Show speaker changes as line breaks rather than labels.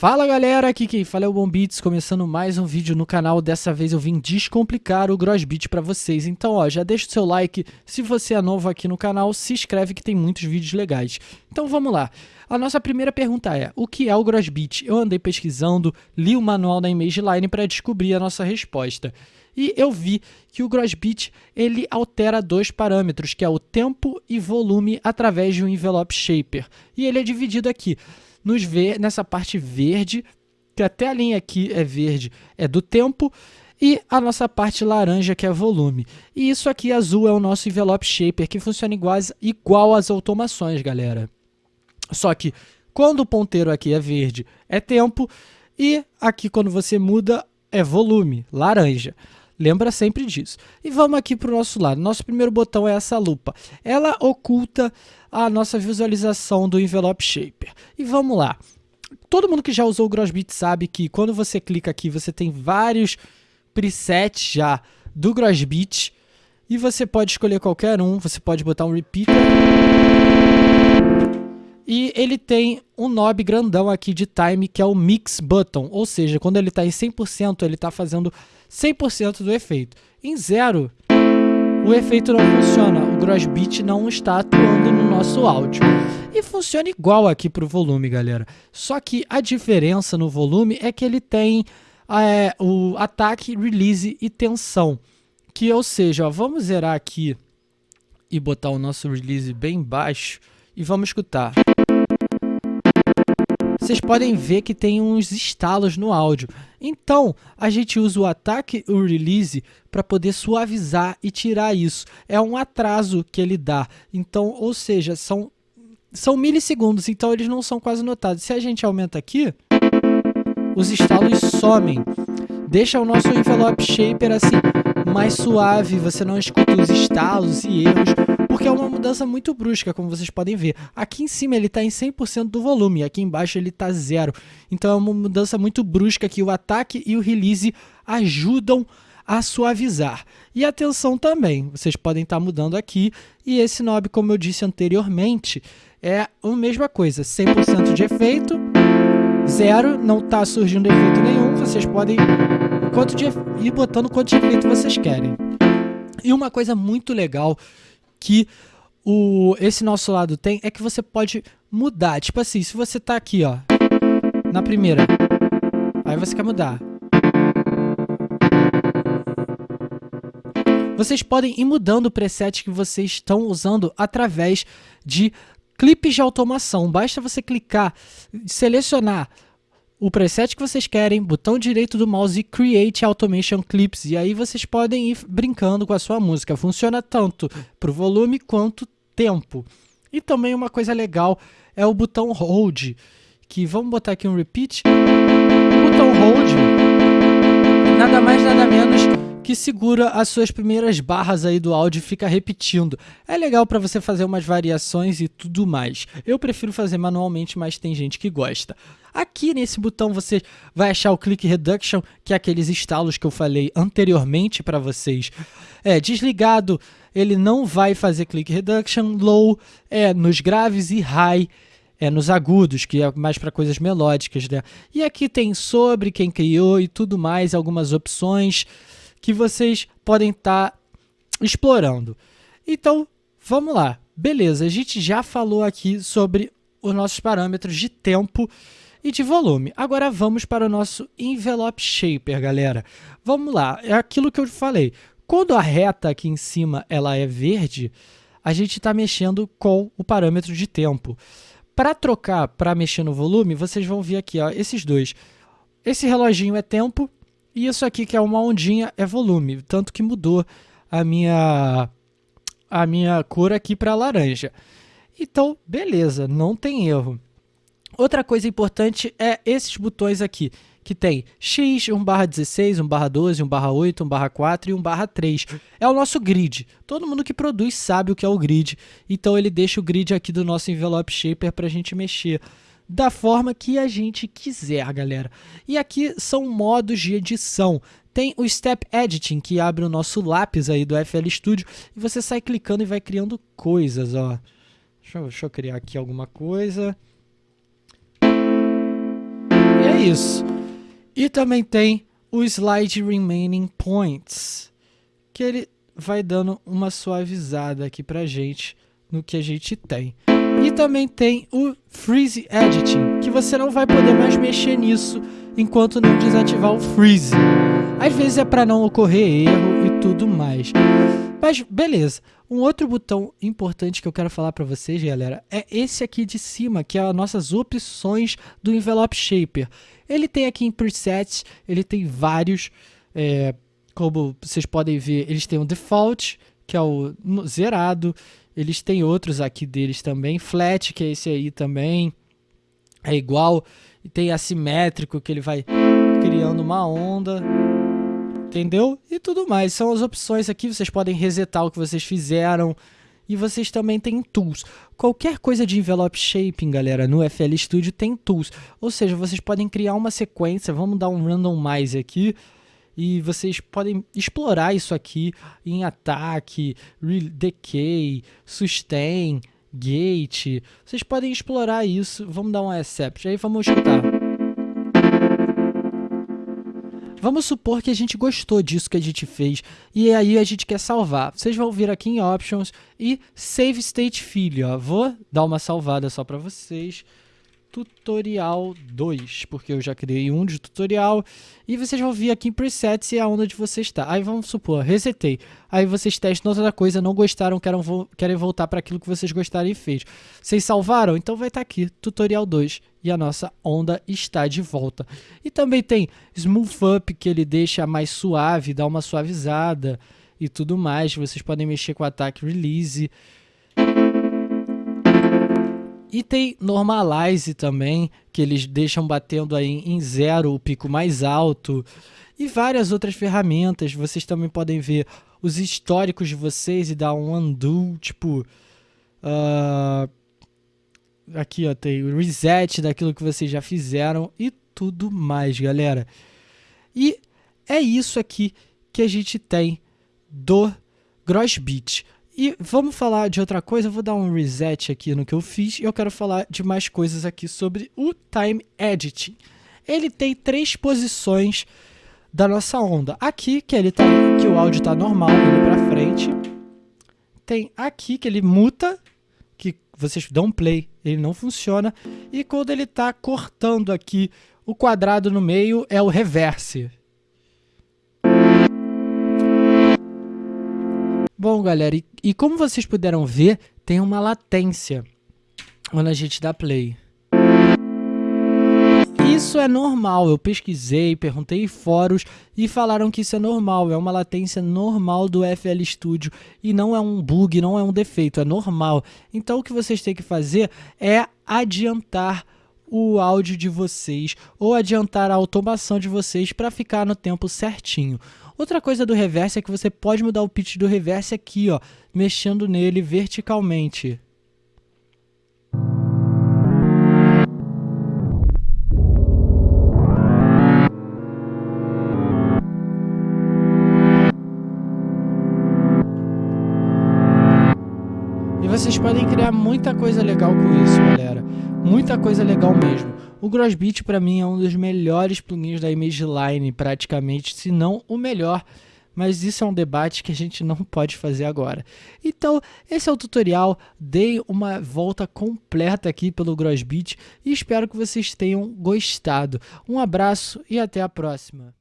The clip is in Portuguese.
Fala galera, aqui quem fala é o Bombits, começando mais um vídeo no canal, dessa vez eu vim descomplicar o Grossbeat pra vocês, então ó, já deixa o seu like, se você é novo aqui no canal, se inscreve que tem muitos vídeos legais. Então vamos lá, a nossa primeira pergunta é, o que é o Grossbeat? Eu andei pesquisando, li o manual da ImageLine para descobrir a nossa resposta. E eu vi que o Grossbeat ele altera dois parâmetros, que é o tempo e volume através de um envelope shaper. E ele é dividido aqui nos ver nessa parte verde, que até a linha aqui é verde, é do tempo, e a nossa parte laranja, que é volume. E isso aqui azul é o nosso envelope shaper, que funciona igual, igual às automações, galera. Só que quando o ponteiro aqui é verde, é tempo, e aqui quando você muda, é volume, laranja. Lembra sempre disso. E vamos aqui para o nosso lado. Nosso primeiro botão é essa lupa. Ela oculta a nossa visualização do envelope shaper. E vamos lá. Todo mundo que já usou o Grossbeat sabe que quando você clica aqui, você tem vários presets já do Grossbeat. E você pode escolher qualquer um. Você pode botar um repeater. E ele tem um knob grandão aqui de time, que é o Mix Button. Ou seja, quando ele está em 100%, ele está fazendo 100% do efeito. Em zero, o efeito não funciona. O Grossbeat não está atuando no nosso áudio. E funciona igual aqui para o volume, galera. Só que a diferença no volume é que ele tem é, o ataque, release e tensão. Que, ou seja, ó, vamos zerar aqui e botar o nosso release bem baixo e vamos escutar vocês podem ver que tem uns estalos no áudio. Então, a gente usa o ataque o release para poder suavizar e tirar isso. É um atraso que ele dá. Então, ou seja, são, são milissegundos, então eles não são quase notados. Se a gente aumenta aqui, os estalos somem. Deixa o nosso envelope shaper assim mais suave, você não escuta os estalos e erros porque é uma mudança muito brusca, como vocês podem ver. Aqui em cima ele está em 100% do volume, aqui embaixo ele está zero. Então é uma mudança muito brusca que o ataque e o release ajudam a suavizar. E a tensão também, vocês podem estar tá mudando aqui. E esse knob, como eu disse anteriormente, é a mesma coisa, 100% de efeito, zero, não está surgindo efeito nenhum, vocês podem quanto de, ir botando quanto de efeito vocês querem. E uma coisa muito legal que o, esse nosso lado tem é que você pode mudar. Tipo assim, se você tá aqui, ó, na primeira, aí você quer mudar. Vocês podem ir mudando o preset que vocês estão usando através de clipes de automação. Basta você clicar, selecionar o preset que vocês querem, botão direito do mouse e Create Automation Clips. E aí vocês podem ir brincando com a sua música. Funciona tanto para o volume quanto tempo. E também uma coisa legal é o botão Hold, que vamos botar aqui um repeat. O botão Hold, nada mais nada menos que segura as suas primeiras barras aí do áudio e fica repetindo. É legal para você fazer umas variações e tudo mais. Eu prefiro fazer manualmente, mas tem gente que gosta. Aqui nesse botão você vai achar o Click Reduction, que é aqueles estalos que eu falei anteriormente para vocês. É, desligado, ele não vai fazer Click Reduction. Low é nos graves e High é nos agudos, que é mais para coisas melódicas. Né? E aqui tem sobre quem criou e tudo mais, algumas opções que vocês podem estar tá explorando. Então, vamos lá. Beleza, a gente já falou aqui sobre os nossos parâmetros de tempo e de volume. Agora vamos para o nosso envelope shaper, galera. Vamos lá, é aquilo que eu falei. Quando a reta aqui em cima ela é verde, a gente está mexendo com o parâmetro de tempo. Para trocar, para mexer no volume, vocês vão ver aqui, ó, esses dois. Esse reloginho é tempo e isso aqui que é uma ondinha é volume, tanto que mudou a minha a minha cor aqui para laranja. Então, beleza, não tem erro. Outra coisa importante é esses botões aqui, que tem X, 1 barra 16, 1 barra 12, 1 barra 8, 1 barra 4 e 1 barra 3. É o nosso grid. Todo mundo que produz sabe o que é o grid, então ele deixa o grid aqui do nosso envelope shaper para a gente mexer da forma que a gente quiser, galera. E aqui são modos de edição. Tem o Step Editing, que abre o nosso lápis aí do FL Studio, e você sai clicando e vai criando coisas, ó. Deixa eu, deixa eu criar aqui alguma coisa é isso. E também tem o Slide Remaining Points, que ele vai dando uma suavizada aqui pra gente no que a gente tem. E também tem o Freeze Editing, que você não vai poder mais mexer nisso enquanto não desativar o Freeze. Às vezes é para não ocorrer erro e tudo mais. Mas beleza. Um outro botão importante que eu quero falar para vocês, galera, é esse aqui de cima, que é as nossas opções do Envelope Shaper. Ele tem aqui em presets, ele tem vários, é, como vocês podem ver, eles têm o default, que é o zerado, eles têm outros aqui deles também, flat, que é esse aí também, é igual, e tem assimétrico, que ele vai criando uma onda, entendeu? E tudo mais, são as opções aqui, vocês podem resetar o que vocês fizeram, e vocês também têm tools. Qualquer coisa de envelope shaping, galera, no FL Studio tem tools. Ou seja, vocês podem criar uma sequência, vamos dar um randomize aqui, e vocês podem explorar isso aqui em ataque, decay, sustain, gate. Vocês podem explorar isso. Vamos dar um accept. Aí vamos escutar. Vamos supor que a gente gostou disso que a gente fez e aí a gente quer salvar. Vocês vão vir aqui em Options e Save State Fill. Ó. Vou dar uma salvada só para vocês tutorial 2, porque eu já criei um de tutorial, e vocês vão vir aqui em presets e é onde você está. Aí vamos supor, resetei, aí vocês testam outra coisa, não gostaram, querem, querem voltar para aquilo que vocês gostaram e fez. Vocês salvaram? Então vai estar tá aqui, tutorial 2, e a nossa onda está de volta. E também tem Smooth Up, que ele deixa mais suave, dá uma suavizada e tudo mais. Vocês podem mexer com o ataque release, e tem Normalize também, que eles deixam batendo aí em zero o pico mais alto. E várias outras ferramentas. Vocês também podem ver os históricos de vocês e dar um undo, tipo... Uh, aqui ó, tem o reset daquilo que vocês já fizeram e tudo mais, galera. E é isso aqui que a gente tem do Grossbeat. E vamos falar de outra coisa, eu vou dar um reset aqui no que eu fiz e eu quero falar de mais coisas aqui sobre o Time Editing. Ele tem três posições da nossa onda. Aqui, que, ele tá, que o áudio está normal, indo para frente. Tem aqui, que ele muta, que vocês dão play, ele não funciona. E quando ele está cortando aqui o quadrado no meio, é o reverse. Bom, galera, e, e, como vocês puderam ver, tem uma latência quando a gente dá play. Isso é normal, eu pesquisei, perguntei em fóruns e falaram que isso é normal, é uma latência normal do FL Studio e não é um bug, não é um defeito, é normal. Então o que vocês têm que fazer é adiantar o áudio de vocês ou adiantar a automação de vocês para ficar no tempo certinho. Outra coisa do reverse é que você pode mudar o pitch do reverse aqui, ó, mexendo nele verticalmente. E vocês podem criar muita coisa legal com isso, galera. Muita coisa legal mesmo. O Grossbeat para mim é um dos melhores plugins da ImageLine, praticamente, se não o melhor. Mas isso é um debate que a gente não pode fazer agora. Então, esse é o tutorial. Dei uma volta completa aqui pelo Grossbeat e espero que vocês tenham gostado. Um abraço e até a próxima.